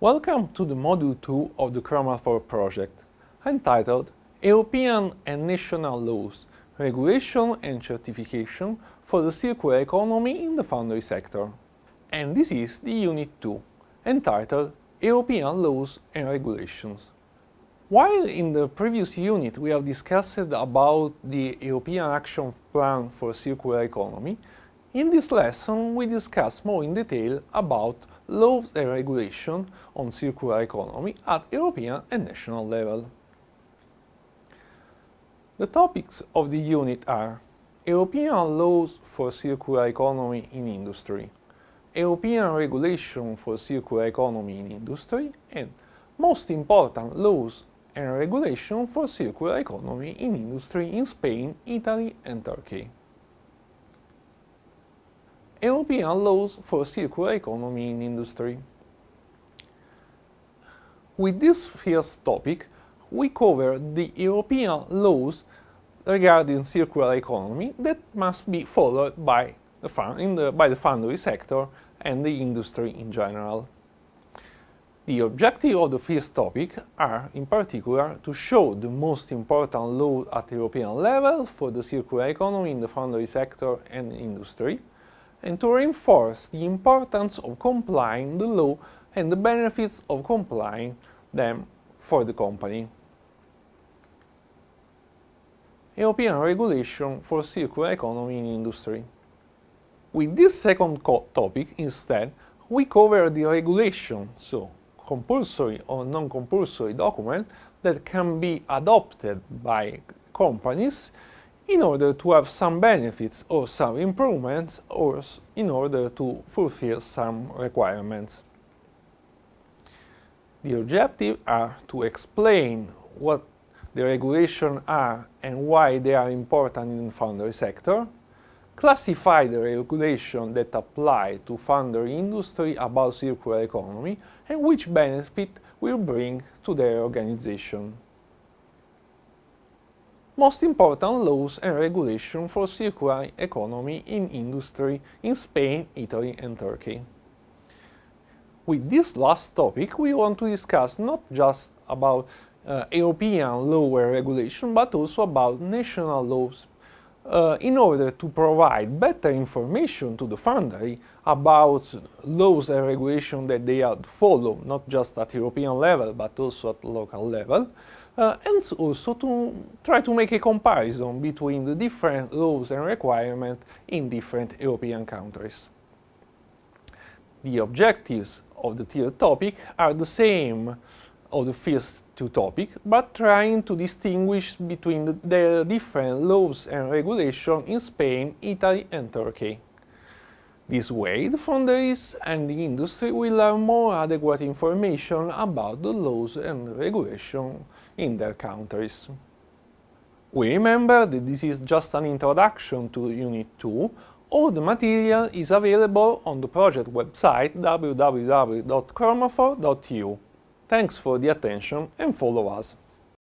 Welcome to the Module 2 of the Chromafor project, entitled European and National Laws, Regulation and Certification for the Circular Economy in the Foundry Sector. And this is the Unit 2, entitled European Laws and Regulations. While in the previous unit we have discussed about the European Action Plan for Circular Economy, in this lesson we discuss more in detail about laws and regulation on circular economy at European and national level. The topics of the unit are European laws for circular economy in industry, European regulation for circular economy in industry, and most important laws and regulation for circular economy in industry in Spain, Italy and Turkey. European laws for circular economy in industry. With this first topic, we cover the European laws regarding circular economy that must be followed by the, the, by the foundry sector and the industry in general. The objective of the first topic are, in particular, to show the most important laws at European level for the circular economy in the foundry sector and industry, and to reinforce the importance of complying the law and the benefits of complying them for the company. European regulation for circular economy in industry. With this second topic, instead, we cover the regulation, so compulsory or non-compulsory document that can be adopted by companies in order to have some benefits or some improvements or in order to fulfill some requirements. The objectives are to explain what the regulations are and why they are important in the foundry sector, classify the regulations that apply to foundry industry about circular economy and which benefit will bring to their organization most important laws and regulations for circular economy in industry in Spain, Italy and Turkey. With this last topic, we want to discuss not just about uh, European law and regulation, but also about national laws uh, in order to provide better information to the foundry about laws and regulations that they have to follow, not just at European level, but also at local level, uh, and also to try to make a comparison between the different laws and requirements in different European countries. The objectives of the third topic are the same of the first two topics, but trying to distinguish between the, the different laws and regulations in Spain, Italy and Turkey. This way, the foundries and the industry will have more adequate information about the laws and regulations in their countries. We remember that this is just an introduction to Unit 2. All the material is available on the project website www.chromafor.eu. Thanks for the attention and follow us.